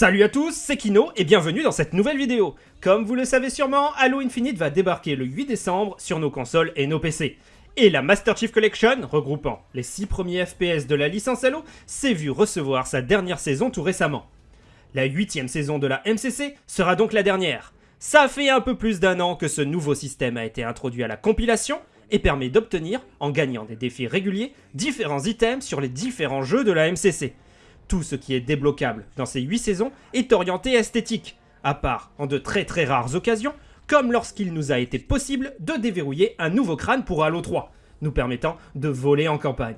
Salut à tous, c'est Kino et bienvenue dans cette nouvelle vidéo. Comme vous le savez sûrement, Halo Infinite va débarquer le 8 décembre sur nos consoles et nos PC. Et la Master Chief Collection, regroupant les 6 premiers FPS de la licence Halo, s'est vue recevoir sa dernière saison tout récemment. La 8 saison de la MCC sera donc la dernière. Ça fait un peu plus d'un an que ce nouveau système a été introduit à la compilation et permet d'obtenir, en gagnant des défis réguliers, différents items sur les différents jeux de la MCC tout ce qui est débloquable dans ces 8 saisons est orienté esthétique, à part en de très très rares occasions, comme lorsqu'il nous a été possible de déverrouiller un nouveau crâne pour Halo 3, nous permettant de voler en campagne.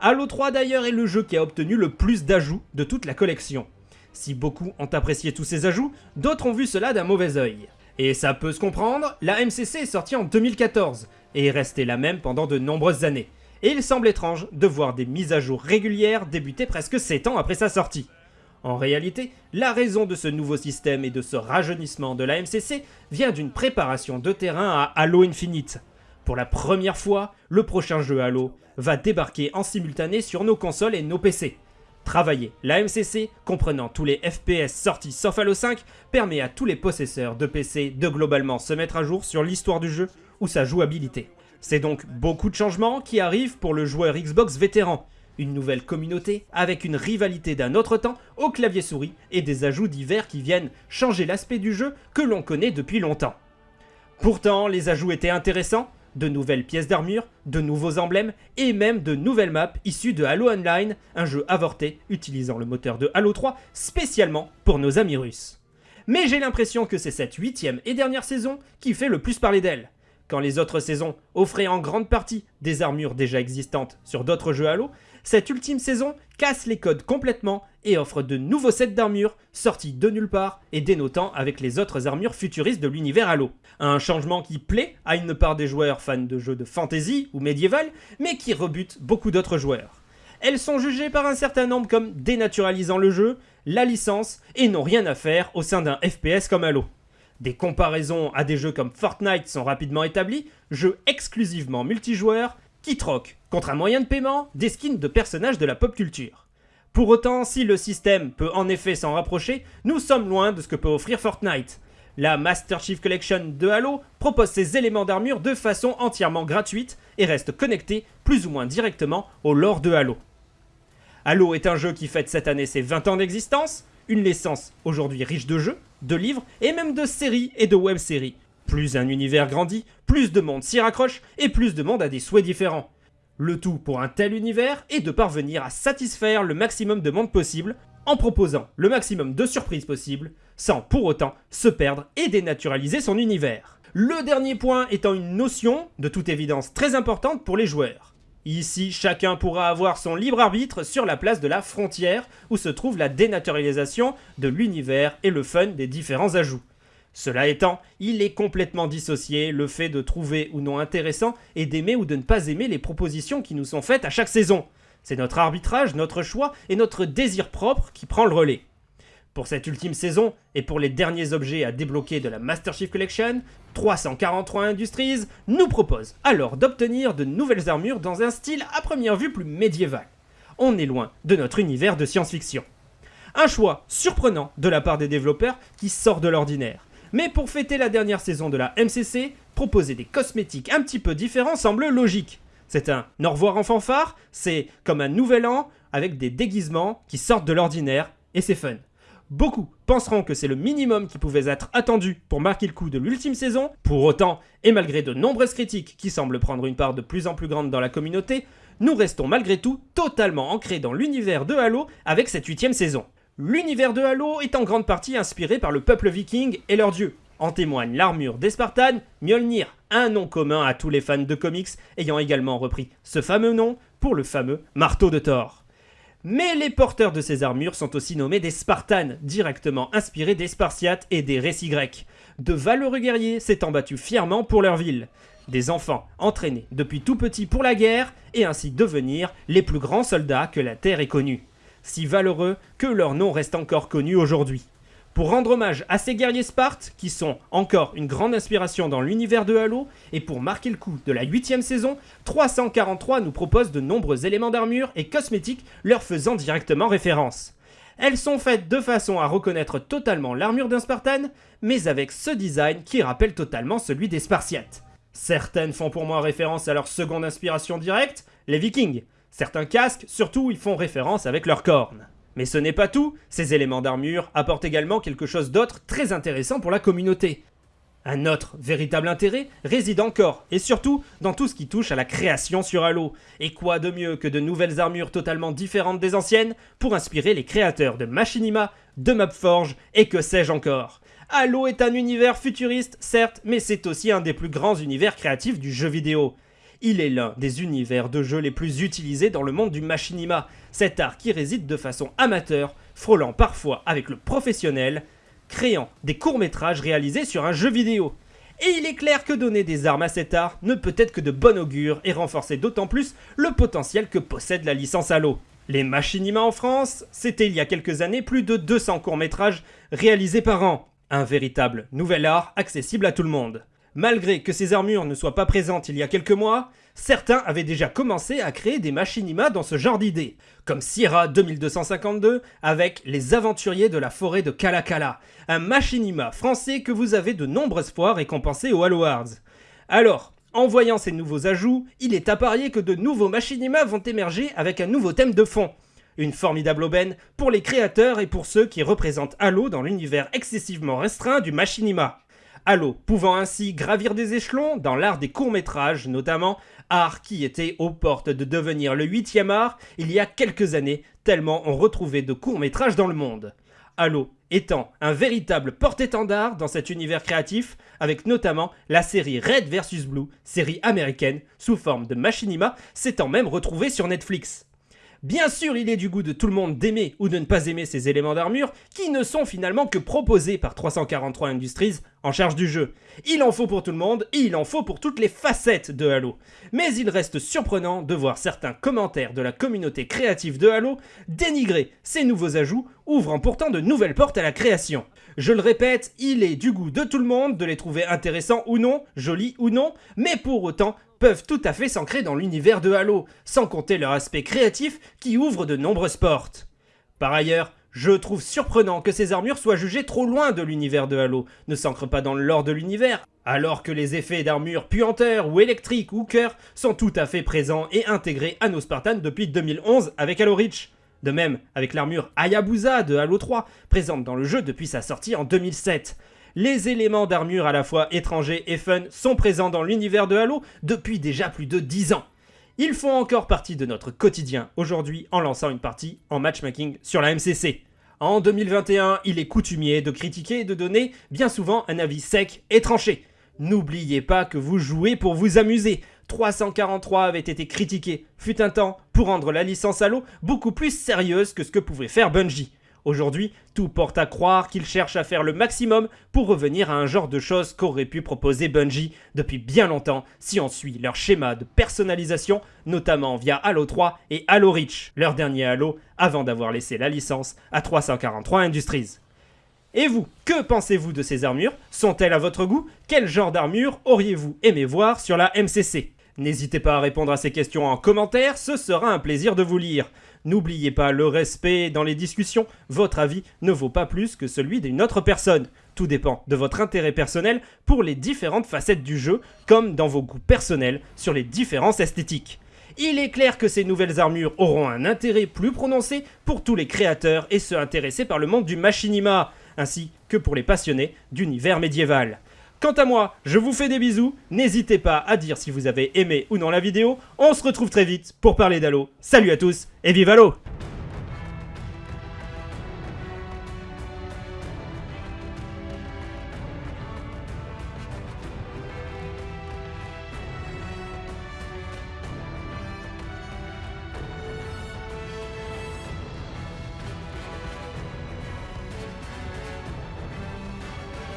Halo 3 d'ailleurs est le jeu qui a obtenu le plus d'ajouts de toute la collection. Si beaucoup ont apprécié tous ces ajouts, d'autres ont vu cela d'un mauvais œil. Et ça peut se comprendre, la MCC est sortie en 2014, et est restée la même pendant de nombreuses années et il semble étrange de voir des mises à jour régulières débuter presque 7 ans après sa sortie. En réalité, la raison de ce nouveau système et de ce rajeunissement de la MCC vient d'une préparation de terrain à Halo Infinite. Pour la première fois, le prochain jeu Halo va débarquer en simultané sur nos consoles et nos PC. Travailler la MCC, comprenant tous les FPS sortis sauf Halo 5, permet à tous les possesseurs de PC de globalement se mettre à jour sur l'histoire du jeu ou sa jouabilité. C'est donc beaucoup de changements qui arrivent pour le joueur Xbox vétéran. Une nouvelle communauté avec une rivalité d'un autre temps au clavier souris et des ajouts divers qui viennent changer l'aspect du jeu que l'on connaît depuis longtemps. Pourtant, les ajouts étaient intéressants, de nouvelles pièces d'armure, de nouveaux emblèmes et même de nouvelles maps issues de Halo Online, un jeu avorté utilisant le moteur de Halo 3 spécialement pour nos amis russes. Mais j'ai l'impression que c'est cette huitième et dernière saison qui fait le plus parler d'elle. Quand les autres saisons offraient en grande partie des armures déjà existantes sur d'autres jeux Halo, cette ultime saison casse les codes complètement et offre de nouveaux sets d'armures sortis de nulle part et dénotant avec les autres armures futuristes de l'univers Halo. Un changement qui plaît à une part des joueurs fans de jeux de fantasy ou médiéval, mais qui rebute beaucoup d'autres joueurs. Elles sont jugées par un certain nombre comme dénaturalisant le jeu, la licence, et n'ont rien à faire au sein d'un FPS comme Halo. Des comparaisons à des jeux comme Fortnite sont rapidement établies, jeux exclusivement multijoueurs qui troquent, contre un moyen de paiement, des skins de personnages de la pop culture. Pour autant, si le système peut en effet s'en rapprocher, nous sommes loin de ce que peut offrir Fortnite. La Master Chief Collection de Halo propose ses éléments d'armure de façon entièrement gratuite et reste connecté plus ou moins directement au lore de Halo. Halo est un jeu qui fête cette année ses 20 ans d'existence, une licence aujourd'hui riche de jeux, de livres et même de séries et de web-séries. Plus un univers grandit, plus de monde s'y raccroche et plus de monde a des souhaits différents. Le tout pour un tel univers est de parvenir à satisfaire le maximum de monde possible en proposant le maximum de surprises possibles sans pour autant se perdre et dénaturaliser son univers. Le dernier point étant une notion, de toute évidence très importante pour les joueurs. Ici, chacun pourra avoir son libre arbitre sur la place de la frontière où se trouve la dénaturalisation de l'univers et le fun des différents ajouts. Cela étant, il est complètement dissocié le fait de trouver ou non intéressant et d'aimer ou de ne pas aimer les propositions qui nous sont faites à chaque saison. C'est notre arbitrage, notre choix et notre désir propre qui prend le relais. Pour cette ultime saison, et pour les derniers objets à débloquer de la Master Chief Collection, 343 Industries nous propose alors d'obtenir de nouvelles armures dans un style à première vue plus médiéval. On est loin de notre univers de science-fiction. Un choix surprenant de la part des développeurs qui sort de l'ordinaire. Mais pour fêter la dernière saison de la MCC, proposer des cosmétiques un petit peu différents semble logique. C'est un au revoir en fanfare, c'est comme un nouvel an avec des déguisements qui sortent de l'ordinaire et c'est fun. Beaucoup penseront que c'est le minimum qui pouvait être attendu pour marquer le coup de l'ultime saison. Pour autant, et malgré de nombreuses critiques qui semblent prendre une part de plus en plus grande dans la communauté, nous restons malgré tout totalement ancrés dans l'univers de Halo avec cette huitième saison. L'univers de Halo est en grande partie inspiré par le peuple viking et leurs dieux. En témoigne l'armure des Spartans, Mjolnir, un nom commun à tous les fans de comics ayant également repris ce fameux nom pour le fameux marteau de Thor. Mais les porteurs de ces armures sont aussi nommés des Spartanes, directement inspirés des Spartiates et des récits grecs. De valeureux guerriers s'étant battus fièrement pour leur ville. Des enfants entraînés depuis tout petit pour la guerre et ainsi devenir les plus grands soldats que la Terre ait connus. Si valeureux que leur nom reste encore connu aujourd'hui. Pour rendre hommage à ces guerriers Spartes, qui sont encore une grande inspiration dans l'univers de Halo, et pour marquer le coup de la 8 saison, 343 nous propose de nombreux éléments d'armure et cosmétiques leur faisant directement référence. Elles sont faites de façon à reconnaître totalement l'armure d'un Spartan, mais avec ce design qui rappelle totalement celui des Spartiates. Certaines font pour moi référence à leur seconde inspiration directe, les Vikings. Certains casques, surtout, y font référence avec leurs cornes. Mais ce n'est pas tout, ces éléments d'armure apportent également quelque chose d'autre très intéressant pour la communauté. Un autre véritable intérêt réside encore, et surtout dans tout ce qui touche à la création sur Halo. Et quoi de mieux que de nouvelles armures totalement différentes des anciennes pour inspirer les créateurs de Machinima, de Mapforge et que sais-je encore. Halo est un univers futuriste, certes, mais c'est aussi un des plus grands univers créatifs du jeu vidéo. Il est l'un des univers de jeu les plus utilisés dans le monde du machinima, cet art qui réside de façon amateur, frôlant parfois avec le professionnel, créant des courts-métrages réalisés sur un jeu vidéo. Et il est clair que donner des armes à cet art ne peut être que de bon augure et renforcer d'autant plus le potentiel que possède la licence Halo. Les Machinima en France, c'était il y a quelques années plus de 200 courts-métrages réalisés par an. Un véritable nouvel art accessible à tout le monde. Malgré que ces armures ne soient pas présentes il y a quelques mois, certains avaient déjà commencé à créer des machinima dans ce genre d'idées, comme Sierra 2252 avec Les Aventuriers de la forêt de Kalakala, un machinima français que vous avez de nombreuses fois récompensé au Halo Wars. Alors, en voyant ces nouveaux ajouts, il est à parier que de nouveaux machinima vont émerger avec un nouveau thème de fond. Une formidable aubaine pour les créateurs et pour ceux qui représentent Halo dans l'univers excessivement restreint du machinima. Halo pouvant ainsi gravir des échelons dans l'art des courts-métrages notamment, art qui était aux portes de devenir le huitième art il y a quelques années, tellement on retrouvait de courts-métrages dans le monde. Halo étant un véritable porte-étendard dans cet univers créatif, avec notamment la série Red vs Blue, série américaine, sous forme de machinima, s'étant même retrouvée sur Netflix. Bien sûr, il est du goût de tout le monde d'aimer ou de ne pas aimer ces éléments d'armure, qui ne sont finalement que proposés par 343 Industries en charge du jeu. Il en faut pour tout le monde, et il en faut pour toutes les facettes de Halo. Mais il reste surprenant de voir certains commentaires de la communauté créative de Halo dénigrer ces nouveaux ajouts, ouvrant pourtant de nouvelles portes à la création. Je le répète, il est du goût de tout le monde de les trouver intéressants ou non, jolis ou non, mais pour autant, peuvent tout à fait s'ancrer dans l'univers de Halo, sans compter leur aspect créatif qui ouvre de nombreuses portes. Par ailleurs, je trouve surprenant que ces armures soient jugées trop loin de l'univers de Halo, ne s'ancrent pas dans le lore de l'univers, alors que les effets d'armure puanteurs ou électriques ou cœur sont tout à fait présents et intégrés à nos Spartans depuis 2011 avec Halo Reach. De même avec l'armure Hayabusa de Halo 3, présente dans le jeu depuis sa sortie en 2007 les éléments d'armure à la fois étrangers et fun sont présents dans l'univers de Halo depuis déjà plus de 10 ans. Ils font encore partie de notre quotidien aujourd'hui en lançant une partie en matchmaking sur la MCC. En 2021, il est coutumier de critiquer et de donner bien souvent un avis sec et tranché. N'oubliez pas que vous jouez pour vous amuser. 343 avait été critiqué, fut un temps, pour rendre la licence Halo beaucoup plus sérieuse que ce que pouvait faire Bungie. Aujourd'hui, tout porte à croire qu'ils cherchent à faire le maximum pour revenir à un genre de choses qu'aurait pu proposer Bungie depuis bien longtemps si on suit leur schéma de personnalisation, notamment via Halo 3 et Halo Reach, leur dernier Halo, avant d'avoir laissé la licence à 343 Industries. Et vous, que pensez-vous de ces armures? Sont-elles à votre goût? Quel genre d'armure auriez-vous aimé voir sur la MCC N'hésitez pas à répondre à ces questions en commentaire, ce sera un plaisir de vous lire. N'oubliez pas le respect dans les discussions, votre avis ne vaut pas plus que celui d'une autre personne. Tout dépend de votre intérêt personnel pour les différentes facettes du jeu, comme dans vos goûts personnels sur les différences esthétiques. Il est clair que ces nouvelles armures auront un intérêt plus prononcé pour tous les créateurs et ceux intéressés par le monde du machinima, ainsi que pour les passionnés d'univers médiéval. Quant à moi, je vous fais des bisous, n'hésitez pas à dire si vous avez aimé ou non la vidéo, on se retrouve très vite pour parler d'Halo. Salut à tous et vive Halo